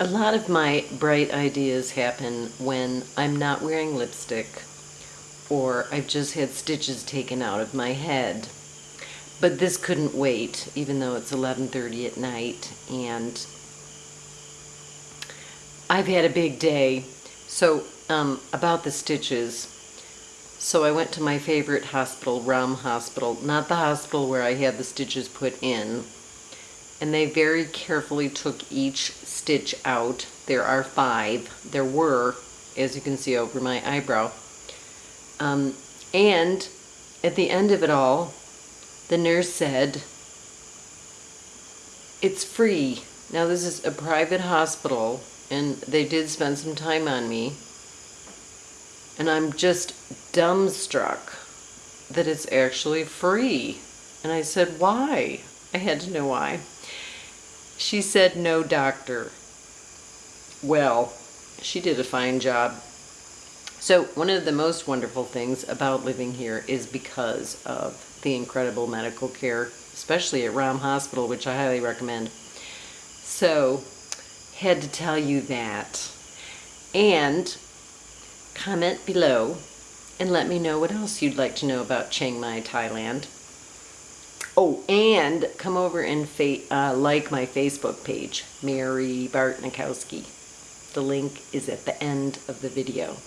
A lot of my bright ideas happen when I'm not wearing lipstick or I've just had stitches taken out of my head. But this couldn't wait, even though it's 11.30 at night and I've had a big day. So um, about the stitches, so I went to my favorite hospital, Ram Hospital, not the hospital where I had the stitches put in, and they very carefully took each stitch out. There are five. There were, as you can see over my eyebrow. Um, and at the end of it all, the nurse said, it's free. Now this is a private hospital and they did spend some time on me. And I'm just dumbstruck that it's actually free. And I said, why? I had to know why. She said, no doctor. Well, she did a fine job. So one of the most wonderful things about living here is because of the incredible medical care, especially at Ram Hospital, which I highly recommend. So, had to tell you that. And comment below and let me know what else you'd like to know about Chiang Mai, Thailand. Oh, and come over and uh, like my Facebook page, Mary Bartnikowski. The link is at the end of the video.